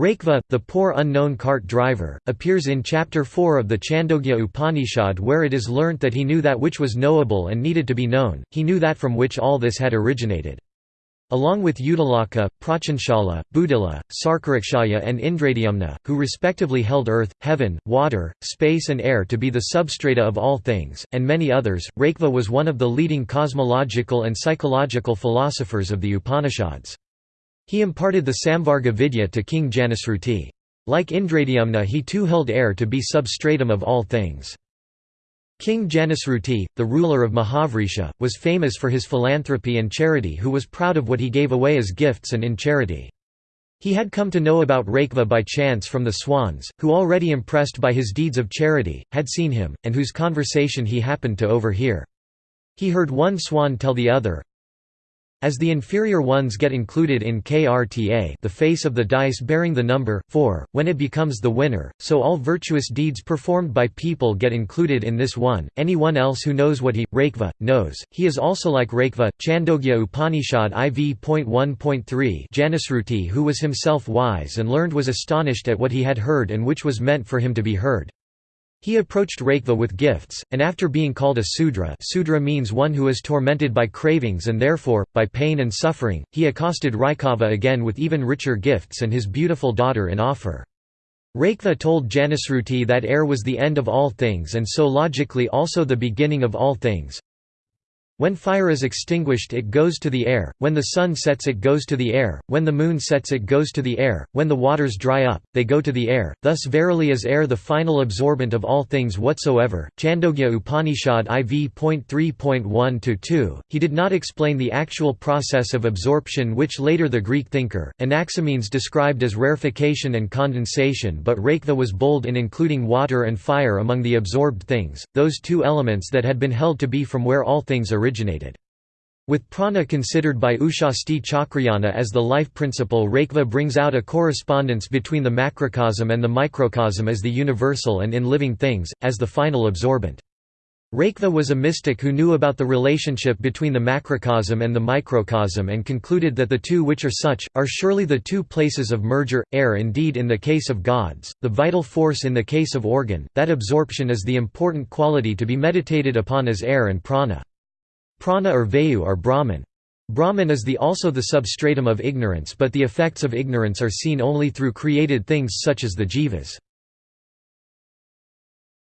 Raikva, the poor unknown cart driver, appears in chapter 4 of the Chandogya Upanishad where it is learnt that he knew that which was knowable and needed to be known, he knew that from which all this had originated. Along with Uddalaka, Prachanshala, Budila, Sarkarakshaya and Indradyumna, who respectively held earth, heaven, water, space and air to be the substrata of all things, and many others, Raikva was one of the leading cosmological and psychological philosophers of the Upanishads. He imparted the Samvarga Vidya to King Janasruti. Like Indradyumna he too held air to be substratum of all things. King Janasruti, the ruler of Mahavrisha, was famous for his philanthropy and charity who was proud of what he gave away as gifts and in charity. He had come to know about Raikva by chance from the swans, who already impressed by his deeds of charity, had seen him, and whose conversation he happened to overhear. He heard one swan tell the other, as the inferior ones get included in KRTA the face of the dice bearing the number, 4, when it becomes the winner, so all virtuous deeds performed by people get included in this one. Anyone else who knows what he, Raikva, knows, he is also like Raikva. Chandogya Upanishad IV.1.3 Janasruti who was himself wise and learned was astonished at what he had heard and which was meant for him to be heard. He approached Raikva with gifts, and after being called a Sudra Sudra means one who is tormented by cravings and therefore, by pain and suffering, he accosted Raikava again with even richer gifts and his beautiful daughter in offer. Raikva told Janasruti that air was the end of all things and so logically also the beginning of all things, when fire is extinguished it goes to the air, when the sun sets it goes to the air, when the moon sets it goes to the air, when the waters dry up, they go to the air, thus verily is air the final absorbent of all things whatsoever. Chandogya Upanishad IV.3.1-2, he did not explain the actual process of absorption which later the Greek thinker, Anaximenes described as rarefaction and condensation but Raikva was bold in including water and fire among the absorbed things, those two elements that had been held to be from where all things originated originated. With prana considered by Ushasti Chakrayana as the life principle Raikva brings out a correspondence between the macrocosm and the microcosm as the universal and in living things, as the final absorbent. Raikva was a mystic who knew about the relationship between the macrocosm and the microcosm and concluded that the two which are such, are surely the two places of merger, air indeed in the case of gods, the vital force in the case of organ, that absorption is the important quality to be meditated upon as air and prana. Prana or Vayu are Brahman. Brahman is the also the substratum of ignorance but the effects of ignorance are seen only through created things such as the jivas.